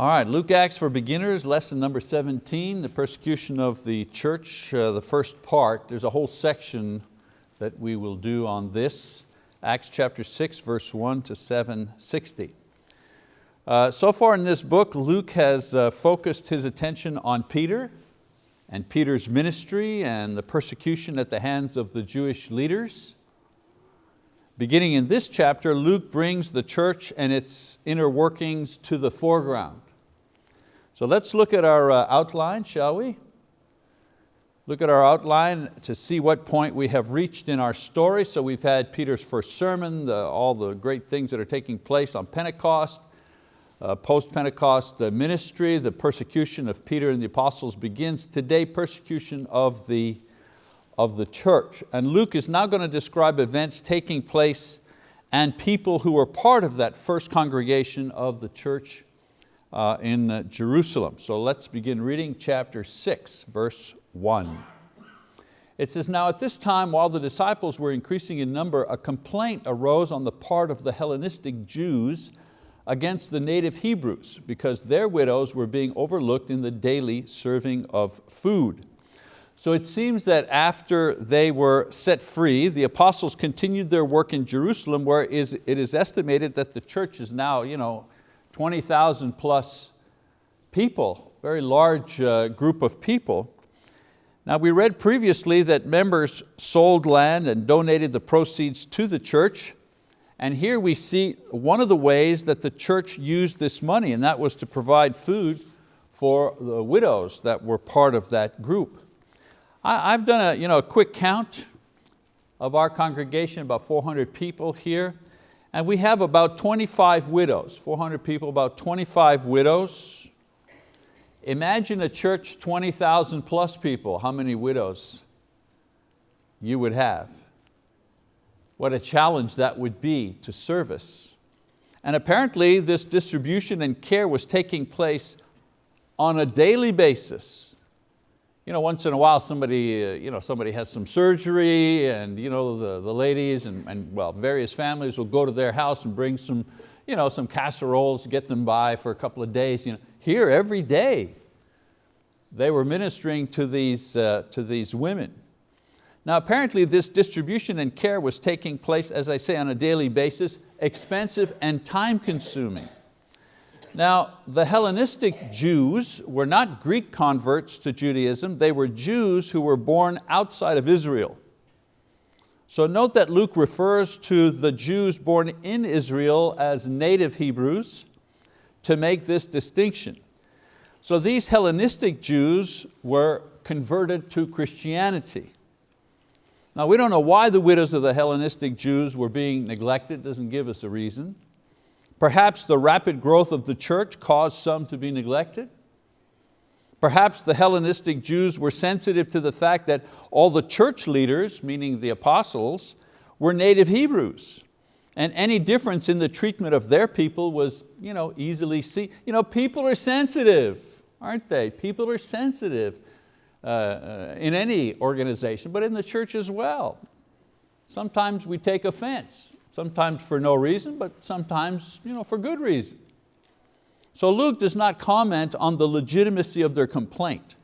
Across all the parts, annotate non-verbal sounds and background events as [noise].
All right, Luke Acts for Beginners, lesson number 17, the persecution of the church, uh, the first part. There's a whole section that we will do on this. Acts chapter 6, verse 1 to 760. Uh, so far in this book, Luke has uh, focused his attention on Peter and Peter's ministry and the persecution at the hands of the Jewish leaders. Beginning in this chapter, Luke brings the church and its inner workings to the foreground. So let's look at our uh, outline, shall we? Look at our outline to see what point we have reached in our story. So we've had Peter's first sermon, the, all the great things that are taking place on Pentecost, uh, post-Pentecost ministry, the persecution of Peter and the apostles begins today, persecution of the, of the church. And Luke is now going to describe events taking place and people who were part of that first congregation of the church uh, in uh, Jerusalem. So let's begin reading chapter six, verse one. It says, now at this time, while the disciples were increasing in number, a complaint arose on the part of the Hellenistic Jews against the native Hebrews because their widows were being overlooked in the daily serving of food. So it seems that after they were set free, the apostles continued their work in Jerusalem where it is estimated that the church is now you know, 20,000 plus people, very large uh, group of people. Now we read previously that members sold land and donated the proceeds to the church and here we see one of the ways that the church used this money, and that was to provide food for the widows that were part of that group. I, have done a, you know, a quick count of our congregation, about 400 people here, and we have about 25 widows, 400 people, about 25 widows. Imagine a church 20,000 plus people, how many widows you would have. What a challenge that would be to service. And apparently this distribution and care was taking place on a daily basis. You know, once in a while somebody, uh, you know, somebody has some surgery and you know, the, the ladies and, and well, various families will go to their house and bring some, you know, some casseroles, get them by for a couple of days. You know, here every day they were ministering to these, uh, to these women. Now apparently this distribution and care was taking place, as I say, on a daily basis, expensive and time consuming. Now the Hellenistic Jews were not Greek converts to Judaism, they were Jews who were born outside of Israel. So note that Luke refers to the Jews born in Israel as native Hebrews to make this distinction. So these Hellenistic Jews were converted to Christianity. Now we don't know why the widows of the Hellenistic Jews were being neglected, doesn't give us a reason. Perhaps the rapid growth of the church caused some to be neglected. Perhaps the Hellenistic Jews were sensitive to the fact that all the church leaders, meaning the apostles, were native Hebrews. And any difference in the treatment of their people was you know, easily seen. You know, people are sensitive, aren't they? People are sensitive uh, uh, in any organization, but in the church as well. Sometimes we take offense, sometimes for no reason, but sometimes you know, for good reason. So Luke does not comment on the legitimacy of their complaint,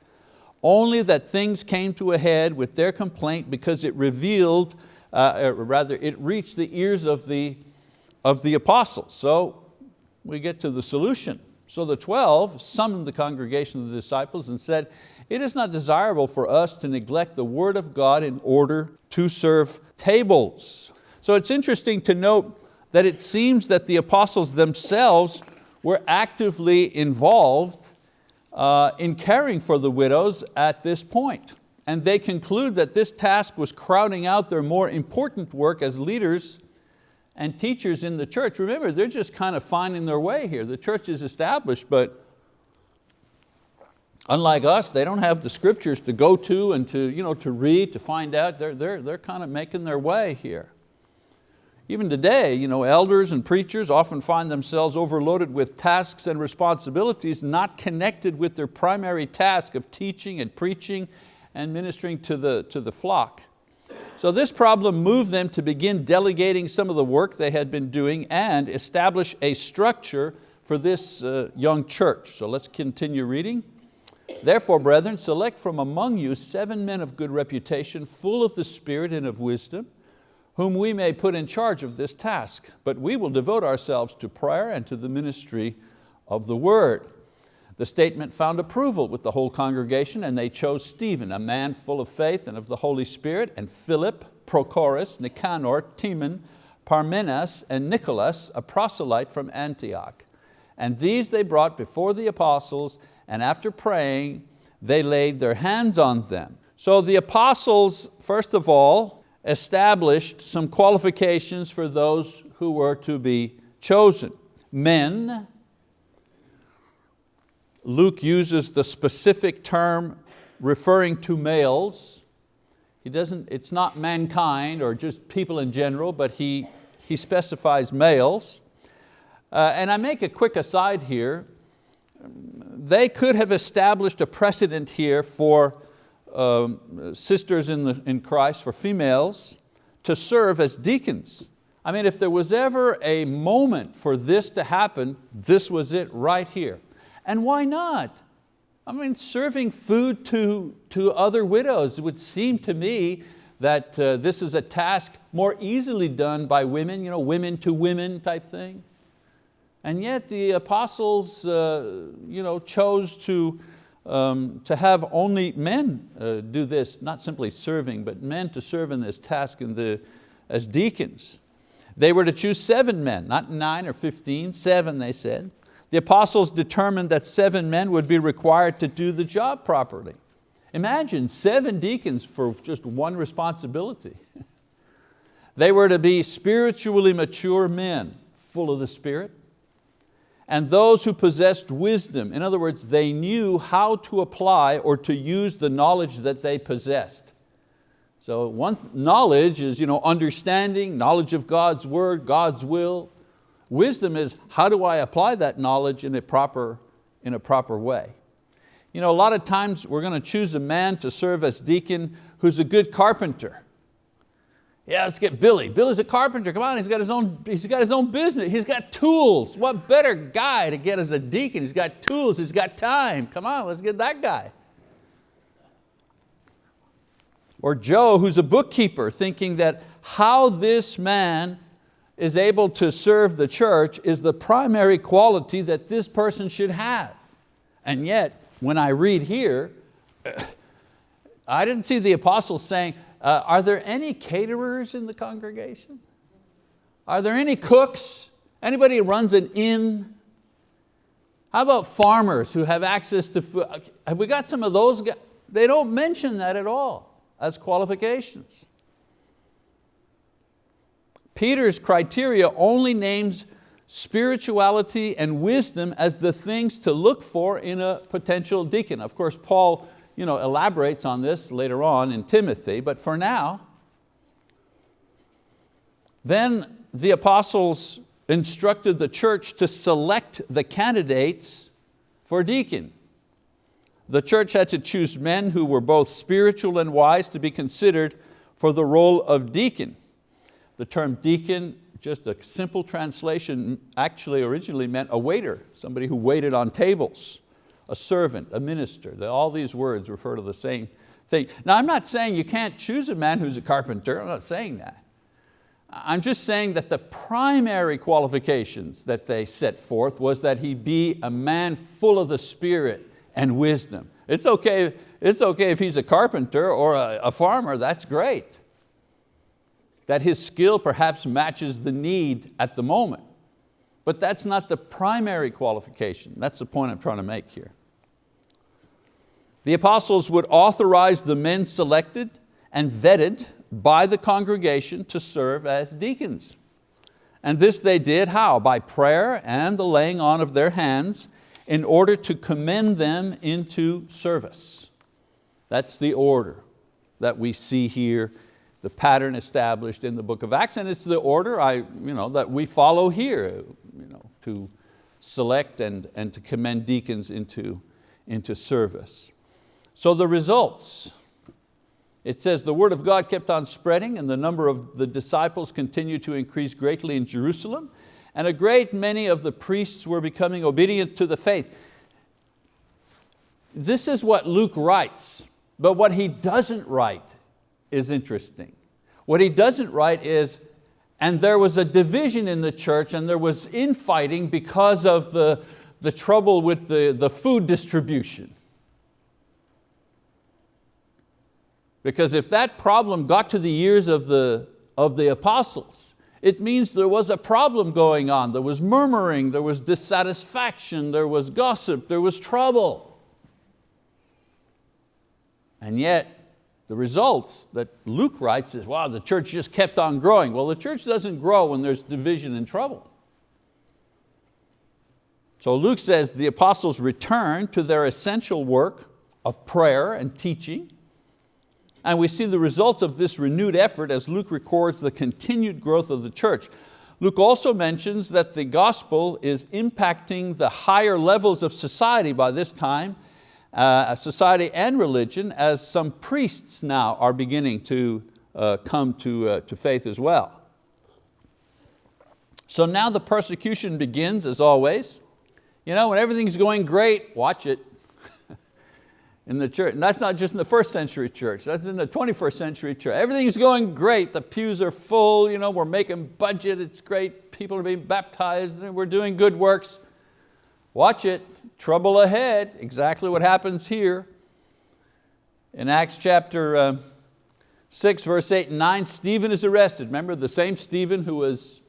only that things came to a head with their complaint because it revealed, uh, rather it reached the ears of the, of the apostles. So we get to the solution. So the 12 summoned the congregation of the disciples and said, it is not desirable for us to neglect the word of God in order to serve tables. So it's interesting to note that it seems that the apostles themselves were actively involved uh, in caring for the widows at this point. And they conclude that this task was crowding out their more important work as leaders and teachers in the church. Remember, they're just kind of finding their way here. The church is established, but Unlike us, they don't have the scriptures to go to and to, you know, to read, to find out. They're, they're, they're kind of making their way here. Even today, you know, elders and preachers often find themselves overloaded with tasks and responsibilities not connected with their primary task of teaching and preaching and ministering to the, to the flock. So this problem moved them to begin delegating some of the work they had been doing and establish a structure for this uh, young church. So let's continue reading. Therefore, brethren, select from among you seven men of good reputation, full of the Spirit and of wisdom, whom we may put in charge of this task. But we will devote ourselves to prayer and to the ministry of the word. The statement found approval with the whole congregation and they chose Stephen, a man full of faith and of the Holy Spirit, and Philip, Prochorus, Nicanor, Timon, Parmenas, and Nicholas, a proselyte from Antioch. And these they brought before the apostles and after praying, they laid their hands on them. So the apostles, first of all, established some qualifications for those who were to be chosen. Men, Luke uses the specific term referring to males. He doesn't, it's not mankind or just people in general, but he, he specifies males. Uh, and I make a quick aside here. They could have established a precedent here for um, sisters in, the, in Christ, for females, to serve as deacons. I mean, if there was ever a moment for this to happen, this was it right here. And why not? I mean, serving food to, to other widows, would seem to me that uh, this is a task more easily done by women, you know, women to women type thing. And yet the apostles uh, you know, chose to, um, to have only men uh, do this, not simply serving, but men to serve in this task in the, as deacons. They were to choose seven men, not nine or 15, seven they said. The apostles determined that seven men would be required to do the job properly. Imagine seven deacons for just one responsibility. [laughs] they were to be spiritually mature men, full of the Spirit, and those who possessed wisdom. In other words, they knew how to apply or to use the knowledge that they possessed. So one knowledge is you know, understanding, knowledge of God's word, God's will, Wisdom is how do I apply that knowledge in a proper, in a proper way? You know, a lot of times we're going to choose a man to serve as deacon who's a good carpenter. Yeah, let's get Billy. Billy's a carpenter, come on, he's got his own, he's got his own business, he's got tools. What better guy to get as a deacon? He's got tools, he's got time. Come on, let's get that guy. Or Joe, who's a bookkeeper, thinking that how this man is able to serve the church is the primary quality that this person should have. And yet, when I read here, [clears throat] I didn't see the apostles saying, uh, are there any caterers in the congregation? Are there any cooks? Anybody who runs an inn? How about farmers who have access to food? Have we got some of those guys? They don't mention that at all as qualifications. Peter's criteria only names spirituality and wisdom as the things to look for in a potential deacon. Of course, Paul you know, elaborates on this later on in Timothy, but for now, then the apostles instructed the church to select the candidates for deacon. The church had to choose men who were both spiritual and wise to be considered for the role of deacon. The term deacon, just a simple translation, actually originally meant a waiter, somebody who waited on tables, a servant, a minister. All these words refer to the same thing. Now I'm not saying you can't choose a man who's a carpenter, I'm not saying that. I'm just saying that the primary qualifications that they set forth was that he be a man full of the Spirit and wisdom. It's okay, it's okay if he's a carpenter or a, a farmer, that's great that his skill perhaps matches the need at the moment. But that's not the primary qualification. That's the point I'm trying to make here. The apostles would authorize the men selected and vetted by the congregation to serve as deacons. And this they did how? By prayer and the laying on of their hands in order to commend them into service. That's the order that we see here the pattern established in the book of Acts, and it's the order I, you know, that we follow here you know, to select and, and to commend deacons into, into service. So the results, it says the word of God kept on spreading and the number of the disciples continued to increase greatly in Jerusalem and a great many of the priests were becoming obedient to the faith. This is what Luke writes, but what he doesn't write is interesting. What he doesn't write is, and there was a division in the church and there was infighting because of the, the trouble with the, the food distribution. Because if that problem got to the ears of the, of the apostles, it means there was a problem going on. There was murmuring, there was dissatisfaction, there was gossip, there was trouble. And yet, the results that Luke writes is, wow, the church just kept on growing. Well, the church doesn't grow when there's division and trouble. So Luke says the apostles returned to their essential work of prayer and teaching, and we see the results of this renewed effort as Luke records the continued growth of the church. Luke also mentions that the gospel is impacting the higher levels of society by this time, uh, society and religion, as some priests now are beginning to uh, come to, uh, to faith as well. So now the persecution begins as always. You know, when everything's going great, watch it [laughs] in the church. And that's not just in the first century church, that's in the 21st century church. Everything's going great, the pews are full, you know, we're making budget, it's great, people are being baptized, and we're doing good works. Watch it, trouble ahead, exactly what happens here. In Acts chapter uh, 6, verse 8 and 9, Stephen is arrested. Remember the same Stephen who was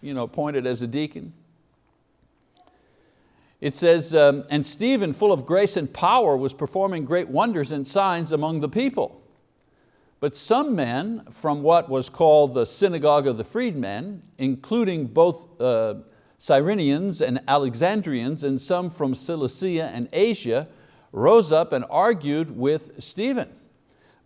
you know, appointed as a deacon? It says, um, and Stephen, full of grace and power, was performing great wonders and signs among the people. But some men from what was called the synagogue of the freedmen, including both uh, Cyrenians and Alexandrians and some from Cilicia and Asia, rose up and argued with Stephen.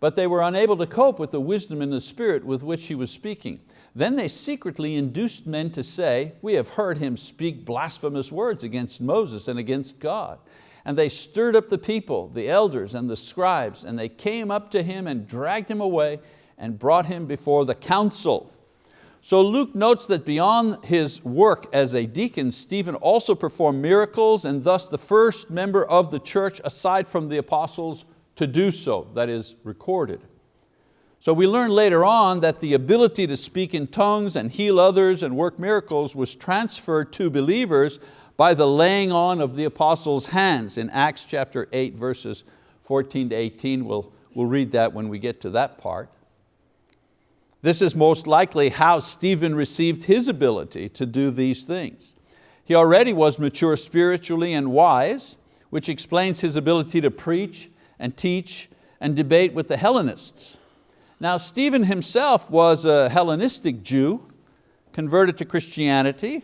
But they were unable to cope with the wisdom and the spirit with which he was speaking. Then they secretly induced men to say, we have heard him speak blasphemous words against Moses and against God. And they stirred up the people, the elders and the scribes, and they came up to him and dragged him away and brought him before the council. So Luke notes that beyond his work as a deacon, Stephen also performed miracles and thus the first member of the church aside from the apostles to do so, that is recorded. So we learn later on that the ability to speak in tongues and heal others and work miracles was transferred to believers by the laying on of the apostles' hands in Acts chapter 8 verses 14 to 18. We'll, we'll read that when we get to that part. This is most likely how Stephen received his ability to do these things. He already was mature spiritually and wise, which explains his ability to preach and teach and debate with the Hellenists. Now Stephen himself was a Hellenistic Jew, converted to Christianity,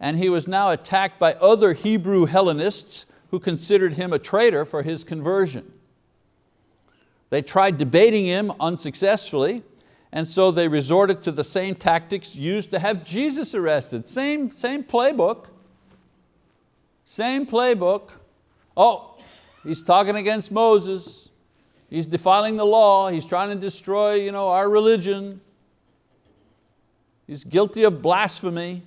and he was now attacked by other Hebrew Hellenists who considered him a traitor for his conversion. They tried debating him unsuccessfully, and so they resorted to the same tactics used to have Jesus arrested. Same, same playbook, same playbook. Oh, he's talking against Moses. He's defiling the law. He's trying to destroy you know, our religion. He's guilty of blasphemy.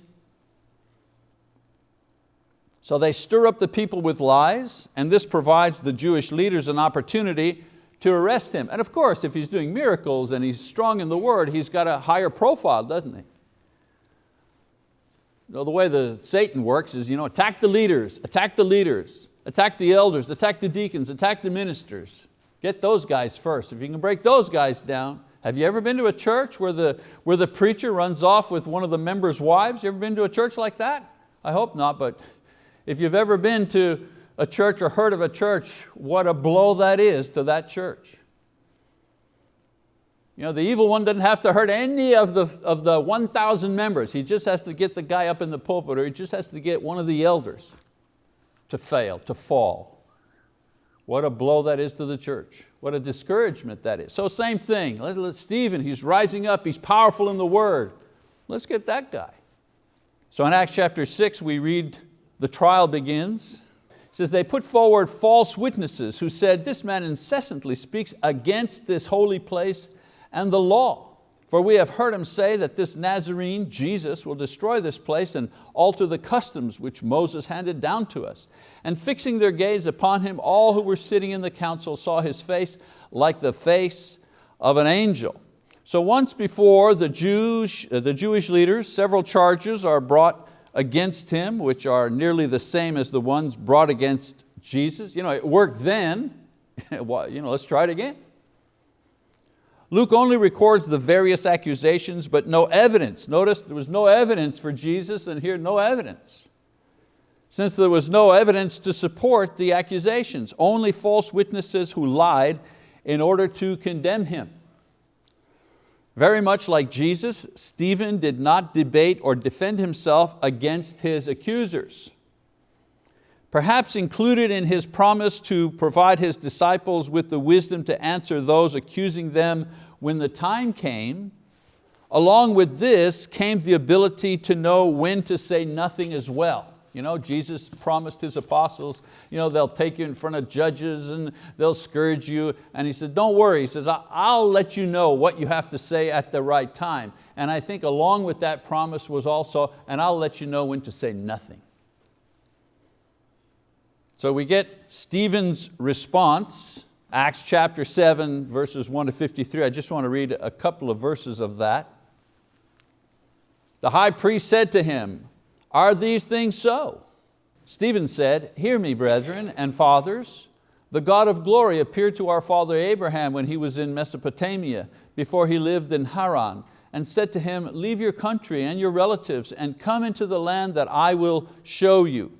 So they stir up the people with lies, and this provides the Jewish leaders an opportunity to arrest him. And of course, if he's doing miracles and he's strong in the word, he's got a higher profile, doesn't he? You know, the way the Satan works is you know, attack the leaders, attack the leaders, attack the elders, attack the deacons, attack the ministers. Get those guys first. If you can break those guys down, have you ever been to a church where the, where the preacher runs off with one of the members' wives? You ever been to a church like that? I hope not, but if you've ever been to a church or heard of a church, what a blow that is to that church. You know, the evil one doesn't have to hurt any of the, of the 1,000 members. He just has to get the guy up in the pulpit or he just has to get one of the elders to fail, to fall. What a blow that is to the church. What a discouragement that is. So same thing, let, let Stephen, he's rising up, he's powerful in the word. Let's get that guy. So in Acts chapter six, we read the trial begins. Says, they put forward false witnesses who said, this man incessantly speaks against this holy place and the law. For we have heard him say that this Nazarene, Jesus, will destroy this place and alter the customs which Moses handed down to us. And fixing their gaze upon him, all who were sitting in the council saw his face like the face of an angel. So once before the Jews, uh, the Jewish leaders, several charges are brought against him, which are nearly the same as the ones brought against Jesus. You know, it worked then, [laughs] you know, let's try it again. Luke only records the various accusations, but no evidence. Notice there was no evidence for Jesus and here no evidence. Since there was no evidence to support the accusations, only false witnesses who lied in order to condemn Him. Very much like Jesus, Stephen did not debate or defend himself against his accusers. Perhaps included in his promise to provide his disciples with the wisdom to answer those accusing them when the time came, along with this came the ability to know when to say nothing as well. You know, Jesus promised His apostles, you know, they'll take you in front of judges and they'll scourge you. And He said, don't worry, He says, I'll let you know what you have to say at the right time. And I think along with that promise was also, and I'll let you know when to say nothing. So we get Stephen's response, Acts chapter 7, verses 1 to 53. I just want to read a couple of verses of that. The high priest said to him, are these things so? Stephen said, hear me brethren and fathers, the God of glory appeared to our father Abraham when he was in Mesopotamia, before he lived in Haran, and said to him, leave your country and your relatives and come into the land that I will show you.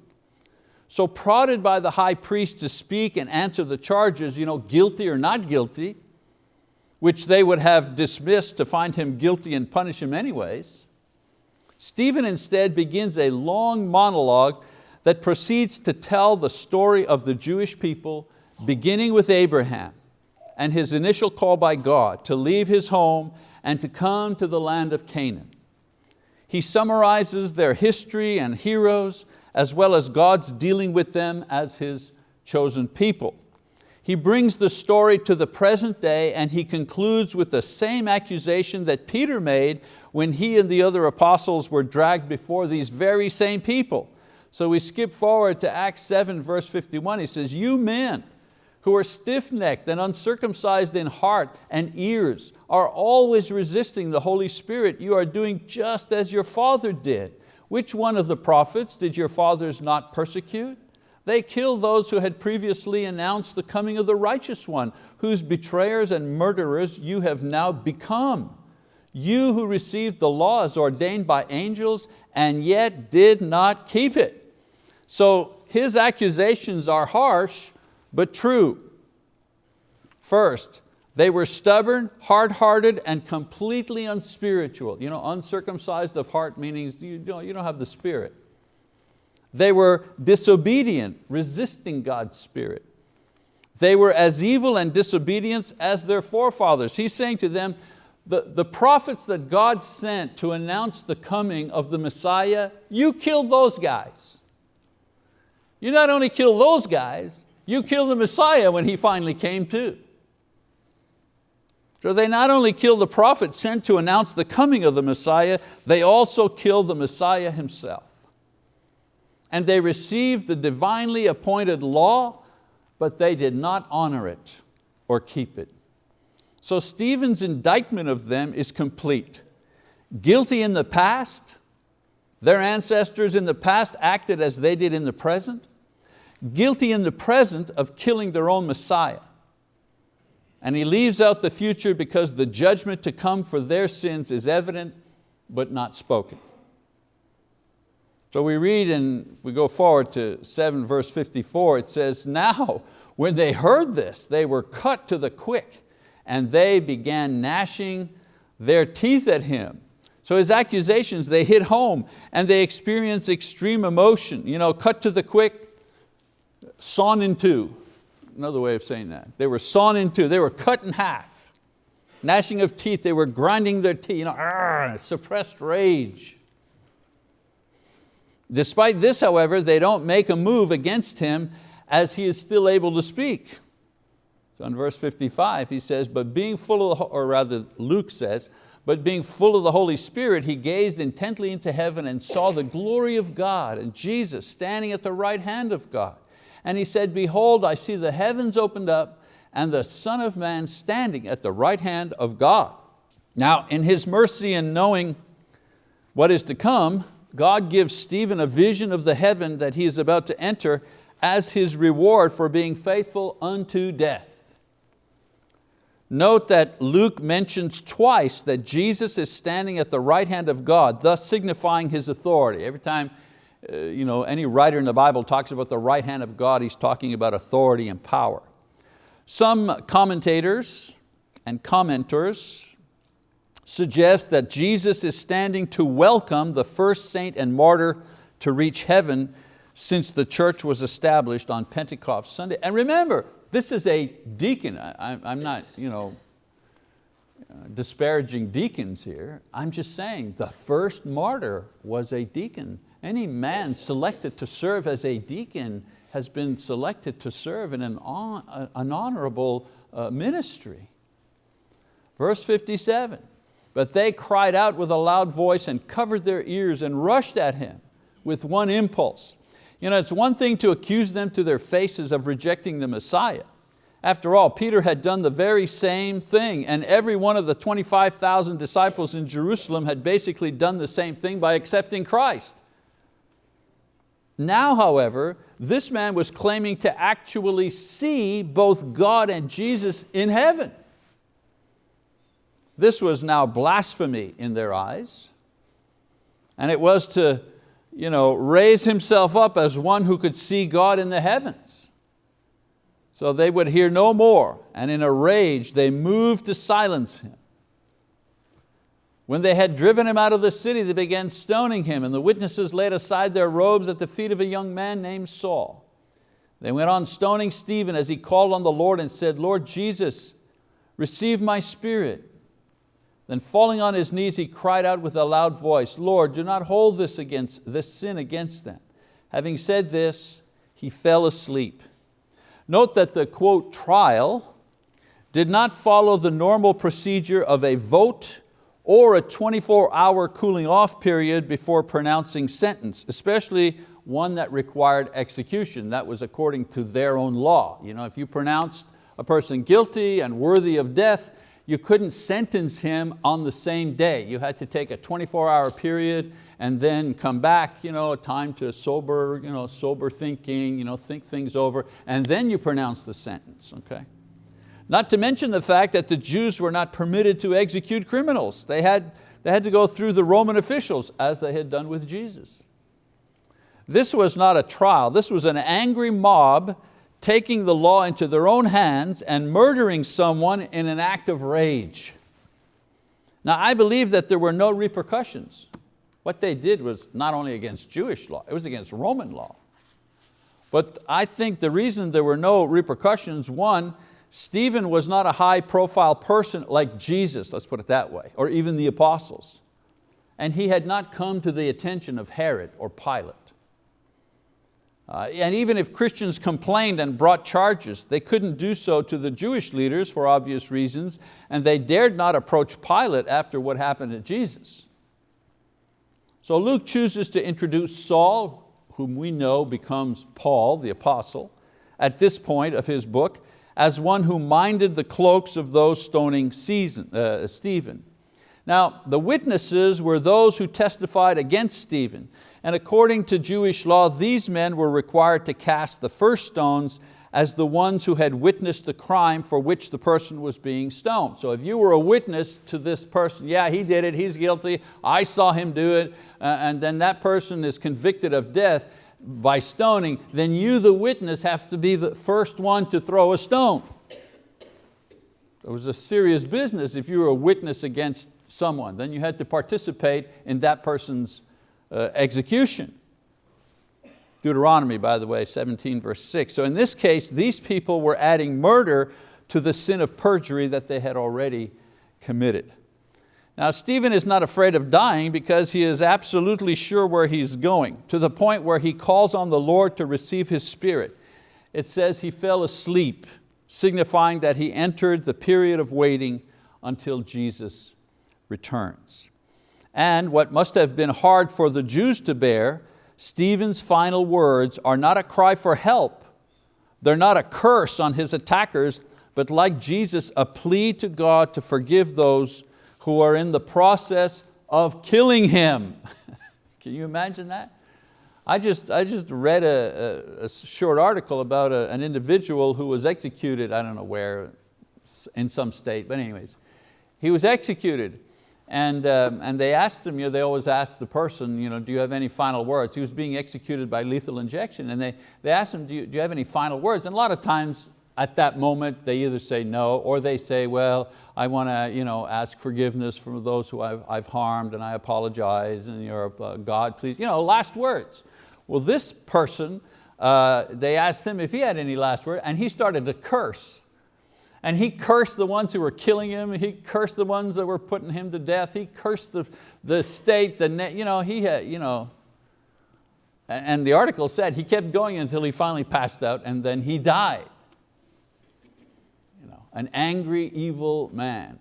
So prodded by the high priest to speak and answer the charges, you know, guilty or not guilty, which they would have dismissed to find him guilty and punish him anyways, Stephen instead begins a long monologue that proceeds to tell the story of the Jewish people, beginning with Abraham and his initial call by God to leave his home and to come to the land of Canaan. He summarizes their history and heroes, as well as God's dealing with them as His chosen people. He brings the story to the present day and he concludes with the same accusation that Peter made when he and the other apostles were dragged before these very same people. So we skip forward to Acts 7 verse 51. He says, you men who are stiff-necked and uncircumcised in heart and ears are always resisting the Holy Spirit. You are doing just as your father did. Which one of the prophets did your fathers not persecute? They killed those who had previously announced the coming of the righteous one, whose betrayers and murderers you have now become you who received the law as ordained by angels and yet did not keep it. So his accusations are harsh, but true. First, they were stubborn, hard-hearted, and completely unspiritual. You know, uncircumcised of heart meaning you don't, you don't have the spirit. They were disobedient, resisting God's spirit. They were as evil and disobedient as their forefathers. He's saying to them, the, the prophets that God sent to announce the coming of the Messiah, you killed those guys. You not only killed those guys, you killed the Messiah when he finally came too. So they not only killed the prophet sent to announce the coming of the Messiah, they also killed the Messiah himself. And they received the divinely appointed law, but they did not honor it or keep it. So Stephen's indictment of them is complete. Guilty in the past, their ancestors in the past acted as they did in the present. Guilty in the present of killing their own Messiah. And he leaves out the future because the judgment to come for their sins is evident but not spoken. So we read and if we go forward to 7 verse 54, it says, now when they heard this, they were cut to the quick and they began gnashing their teeth at him. So his accusations, they hit home and they experienced extreme emotion. You know, cut to the quick, sawn in two. Another way of saying that. They were sawn in two, they were cut in half. Gnashing of teeth, they were grinding their teeth, you know, argh, suppressed rage. Despite this, however, they don't make a move against him as he is still able to speak. So in verse 55 he says, but being full of the, or rather Luke says, But being full of the Holy Spirit, he gazed intently into heaven and saw the glory of God and Jesus standing at the right hand of God. And he said, behold, I see the heavens opened up and the Son of Man standing at the right hand of God. Now in His mercy and knowing what is to come, God gives Stephen a vision of the heaven that he is about to enter as his reward for being faithful unto death. Note that Luke mentions twice that Jesus is standing at the right hand of God, thus signifying His authority. Every time uh, you know, any writer in the Bible talks about the right hand of God, he's talking about authority and power. Some commentators and commenters suggest that Jesus is standing to welcome the first saint and martyr to reach heaven since the church was established on Pentecost Sunday. And remember, this is a deacon. I, am not you know, disparaging deacons here. I'm just saying the first martyr was a deacon. Any man selected to serve as a deacon has been selected to serve in an, on, an honorable uh, ministry. Verse 57, but they cried out with a loud voice and covered their ears and rushed at him with one impulse. You know, it's one thing to accuse them to their faces of rejecting the Messiah. After all, Peter had done the very same thing and every one of the 25,000 disciples in Jerusalem had basically done the same thing by accepting Christ. Now, however, this man was claiming to actually see both God and Jesus in heaven. This was now blasphemy in their eyes. And it was to you know, raise himself up as one who could see God in the heavens. So they would hear no more, and in a rage they moved to silence him. When they had driven him out of the city, they began stoning him, and the witnesses laid aside their robes at the feet of a young man named Saul. They went on stoning Stephen as he called on the Lord and said, Lord Jesus, receive my spirit. Then falling on his knees, he cried out with a loud voice, Lord, do not hold this, against, this sin against them. Having said this, he fell asleep. Note that the quote, trial did not follow the normal procedure of a vote or a 24 hour cooling off period before pronouncing sentence, especially one that required execution. That was according to their own law. You know, if you pronounced a person guilty and worthy of death, you couldn't sentence him on the same day. You had to take a 24 hour period and then come back, you know, time to sober, you know, sober thinking, you know, think things over, and then you pronounce the sentence, okay? Not to mention the fact that the Jews were not permitted to execute criminals. They had, they had to go through the Roman officials as they had done with Jesus. This was not a trial, this was an angry mob taking the law into their own hands and murdering someone in an act of rage. Now I believe that there were no repercussions. What they did was not only against Jewish law, it was against Roman law. But I think the reason there were no repercussions, one, Stephen was not a high profile person like Jesus, let's put it that way, or even the apostles. And he had not come to the attention of Herod or Pilate. Uh, and even if Christians complained and brought charges, they couldn't do so to the Jewish leaders for obvious reasons, and they dared not approach Pilate after what happened to Jesus. So Luke chooses to introduce Saul, whom we know becomes Paul, the apostle, at this point of his book, as one who minded the cloaks of those stoning season, uh, Stephen. Now, the witnesses were those who testified against Stephen, and according to Jewish law, these men were required to cast the first stones as the ones who had witnessed the crime for which the person was being stoned. So if you were a witness to this person, yeah, he did it, he's guilty, I saw him do it, uh, and then that person is convicted of death, by stoning, then you the witness have to be the first one to throw a stone. It was a serious business if you were a witness against someone. Then you had to participate in that person's Uh, execution. Deuteronomy, by the way, 17 verse 6. So in this case, these people were adding murder to the sin of perjury that they had already committed. Now Stephen is not afraid of dying because he is absolutely sure where he's going, to the point where he calls on the Lord to receive his spirit. It says he fell asleep, signifying that he entered the period of waiting until Jesus returns. And what must have been hard for the Jews to bear, Stephen's final words are not a cry for help, they're not a curse on his attackers, but like Jesus, a plea to God to forgive those who are in the process of killing him. [laughs] Can you imagine that? I just, I just read a, a, a short article about a, an individual who was executed, I don't know where, in some state, but anyways. He was executed and, um, and they asked him, you know, they always ask the person, you know, do you have any final words? He was being executed by lethal injection and they, they asked him, do you, do you have any final words? And a lot of times at that moment they either say no or they say, well, I want to you know, ask forgiveness from those who I've, I've harmed and I apologize and you're, uh, God please, you know, last words. Well this person, uh, they asked him if he had any last word and he started to curse and he cursed the ones who were killing him. He cursed the ones that were putting him to death. He cursed the, the state, the, net, you know, he had, you know, and the article said he kept going until he finally passed out and then he died. You know, an angry, evil man.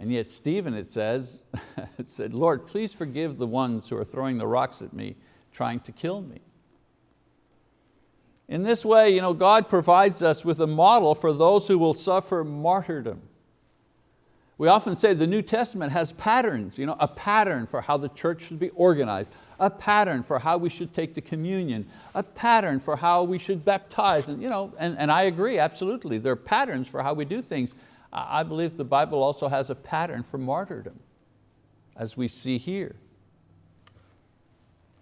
And yet Stephen, it says, [laughs] it said, Lord, please forgive the ones who are throwing the rocks at me, trying to kill me. In this way, you know, God provides us with a model for those who will suffer martyrdom. We often say the New Testament has patterns, you know, a pattern for how the church should be organized, a pattern for how we should take the communion, a pattern for how we should baptize. And, you know, and, and I agree, absolutely, there are patterns for how we do things. I believe the Bible also has a pattern for martyrdom, as we see here.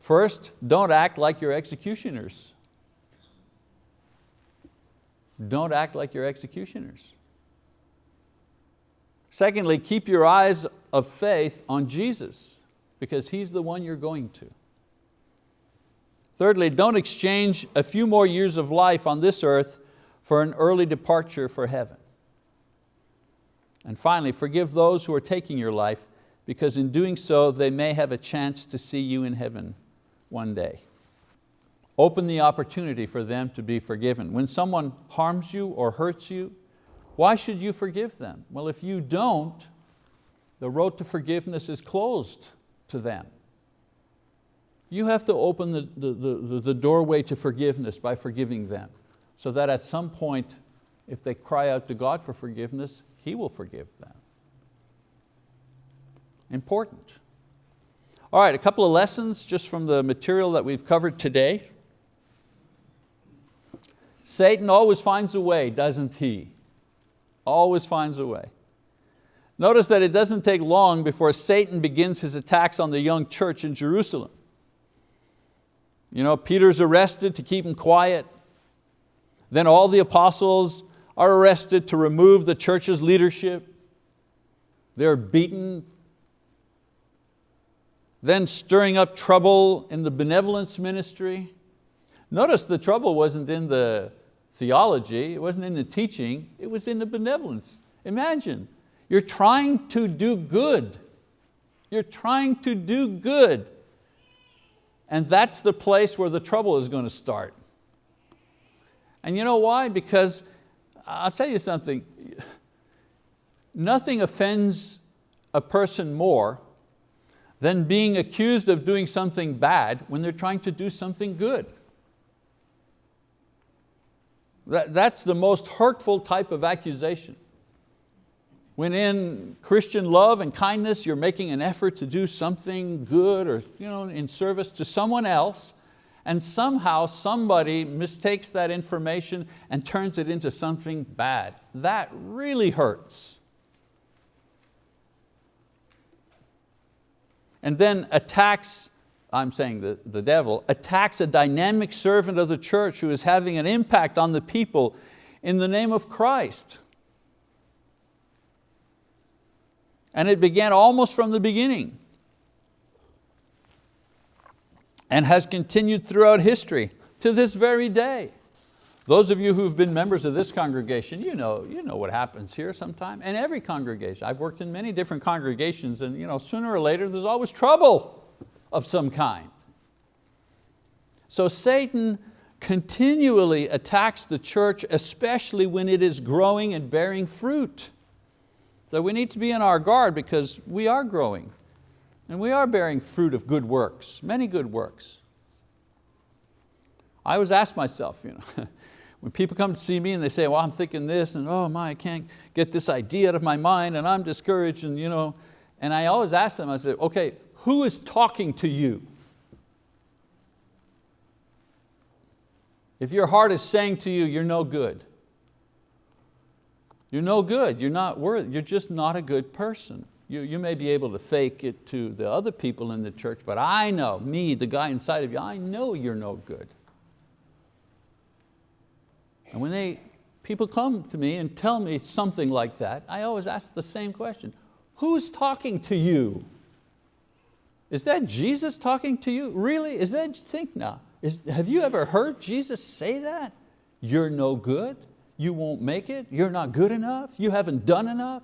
First, don't act like your executioners. Don't act like you're executioners. Secondly, keep your eyes of faith on Jesus because He's the one you're going to. Thirdly, don't exchange a few more years of life on this earth for an early departure for heaven. And finally, forgive those who are taking your life because in doing so, they may have a chance to see you in heaven one day. Open the opportunity for them to be forgiven. When someone harms you or hurts you, why should you forgive them? Well, if you don't, the road to forgiveness is closed to them. You have to open the, the, the, the doorway to forgiveness by forgiving them so that at some point, if they cry out to God for forgiveness, He will forgive them. Important. All right, a couple of lessons just from the material that we've covered today. Satan always finds a way, doesn't he? Always finds a way. Notice that it doesn't take long before Satan begins his attacks on the young church in Jerusalem. You know, Peter's arrested to keep him quiet. Then all the apostles are arrested to remove the church's leadership. They're beaten. Then stirring up trouble in the benevolence ministry. Notice the trouble wasn't in the theology, it wasn't in the teaching, it was in the benevolence. Imagine, you're trying to do good. You're trying to do good. And that's the place where the trouble is going to start. And you know why? Because I'll tell you something, nothing offends a person more than being accused of doing something bad when they're trying to do something good. That, that's the most hurtful type of accusation. When in Christian love and kindness you're making an effort to do something good or you know, in service to someone else, and somehow somebody mistakes that information and turns it into something bad. That really hurts. And then attacks I'm saying the, the devil, attacks a dynamic servant of the church who is having an impact on the people in the name of Christ. And it began almost from the beginning and has continued throughout history to this very day. Those of you who've been members of this congregation, you know, you know what happens here sometime, and every congregation. I've worked in many different congregations and you know, sooner or later there's always trouble of some kind. So Satan continually attacks the church, especially when it is growing and bearing fruit. So we need to be on our guard because we are growing and we are bearing fruit of good works, many good works. I always ask myself, you know, [laughs] when people come to see me and they say, well, I'm thinking this, and oh my, I can't get this idea out of my mind, and I'm discouraged, and, you know, and I always ask them, I say, okay, who is talking to you? If your heart is saying to you, you're no good, you're no good, you're not worthy, you're just not a good person. You, you may be able to fake it to the other people in the church, but I know, me, the guy inside of you, I know you're no good. And when they, people come to me and tell me something like that, I always ask the same question, who's talking to you? Is that Jesus talking to you? Really, is that, think now, is, have you ever heard Jesus say that? You're no good, you won't make it, you're not good enough, you haven't done enough.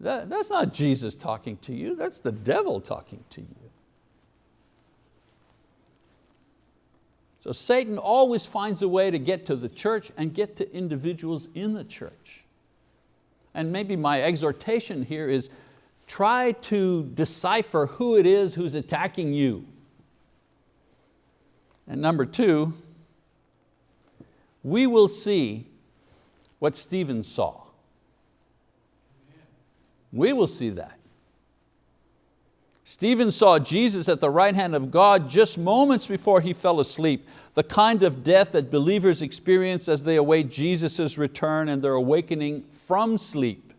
That, that's not Jesus talking to you, that's the devil talking to you. So Satan always finds a way to get to the church and get to individuals in the church. And maybe my exhortation here is try to decipher who it is who's attacking you. And number two, we will see what Stephen saw. We will see that. Stephen saw Jesus at the right hand of God just moments before he fell asleep, the kind of death that believers experience as they await Jesus' return and their awakening from sleep.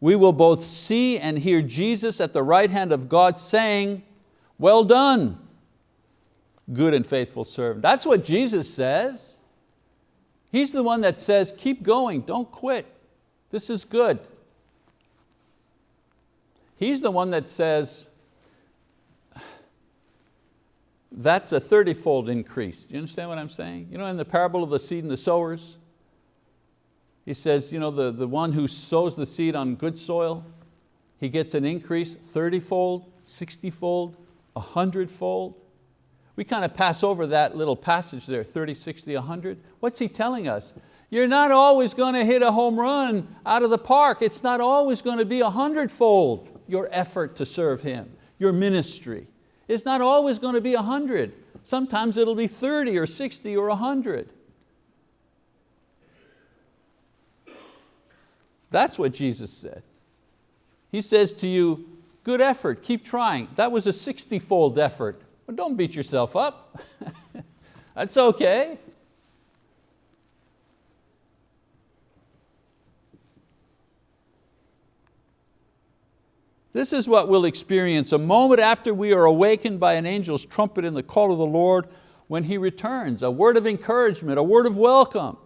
We will both see and hear Jesus at the right hand of God saying, well done, good and faithful servant. That's what Jesus says. He's the one that says, keep going, don't quit. This is good. He's the one that says, that's a 30-fold increase. Do you understand what I'm saying? You know in the parable of the seed and the sowers, he says, you know, the, the one who sows the seed on good soil, he gets an increase 30-fold, 60-fold, 100-fold. We kind of pass over that little passage there, 30, 60, 100. What's he telling us? You're not always going to hit a home run out of the park. It's not always going to be a hundredfold your effort to serve Him, your ministry. It's not always going to be a hundred. Sometimes it'll be 30 or 60 or 100. That's what Jesus said. He says to you, good effort, keep trying. That was a 60-fold effort. But don't beat yourself up. [laughs] That's okay. This is what we'll experience a moment after we are awakened by an angel's trumpet in the call of the Lord when He returns, a word of encouragement, a word of welcome.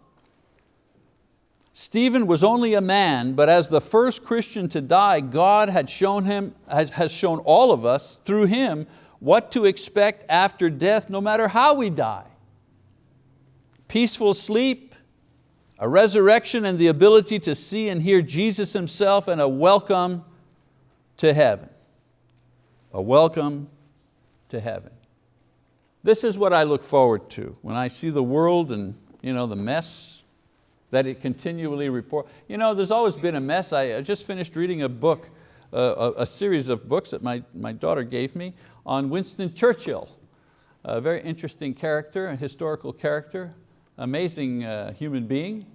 Stephen was only a man, but as the first Christian to die, God had shown him, has shown all of us through him what to expect after death, no matter how we die. Peaceful sleep, a resurrection and the ability to see and hear Jesus Himself and a welcome to heaven. A welcome to heaven. This is what I look forward to when I see the world and you know, the mess that it continually report. You know, there's always been a mess. I just finished reading a book, uh, a, a, series of books that my, my daughter gave me on Winston Churchill. A very interesting character, a historical character, amazing uh, human being.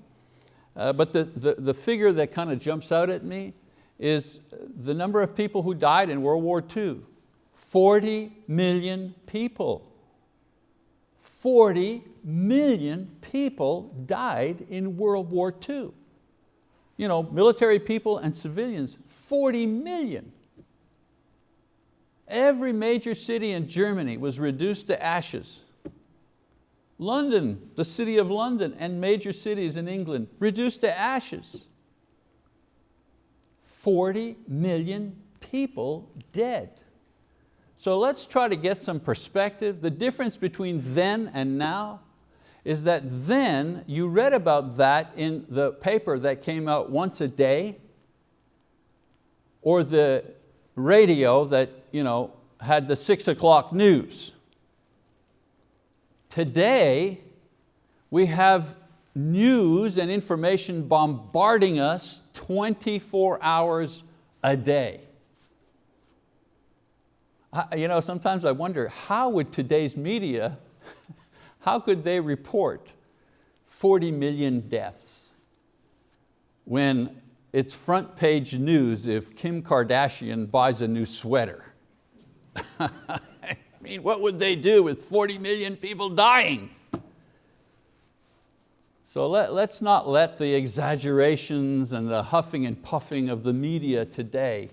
Uh, but the, the, the figure that kind of jumps out at me is the number of people who died in World War II. 40 million people. 40 million people died in World War II. You know, military people and civilians, 40 million. Every major city in Germany was reduced to ashes. London, the city of London and major cities in England, reduced to ashes. 40 million people dead. So let's try to get some perspective. The difference between then and now is that then you read about that in the paper that came out once a day or the radio that you know, had the six o'clock news. Today, we have news and information bombarding us 24 hours a day. You know, sometimes I wonder, how would today's media, [laughs] how could they report 40 million deaths when it's front page news if Kim Kardashian buys a new sweater? [laughs] I mean, what would they do with 40 million people dying? So let, let's not let the exaggerations and the huffing and puffing of the media today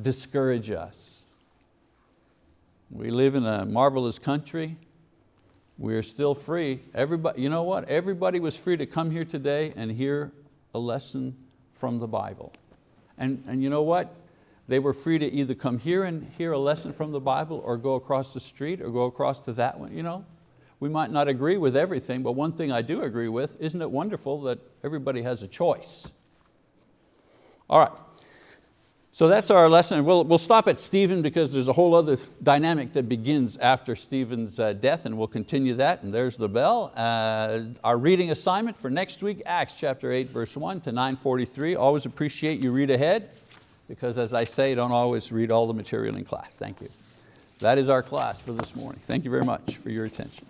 discourage us. We live in a marvelous country. We're still free. Everybody, you know what? Everybody was free to come here today and hear a lesson from the Bible. And, and you know what? They were free to either come here and hear a lesson from the Bible or go across the street or go across to that one. You know? We might not agree with everything, but one thing I do agree with, isn't it wonderful that everybody has a choice? All right, so that's our lesson. We'll, we'll stop at Stephen because there's a whole other dynamic that begins after Stephen's uh, death and we'll continue that and there's the bell. Uh, our reading assignment for next week, Acts chapter 8 verse 1 to 943. Always appreciate you read ahead because as I say, don't always read all the material in class. Thank you. That is our class for this morning. Thank you very much for your attention.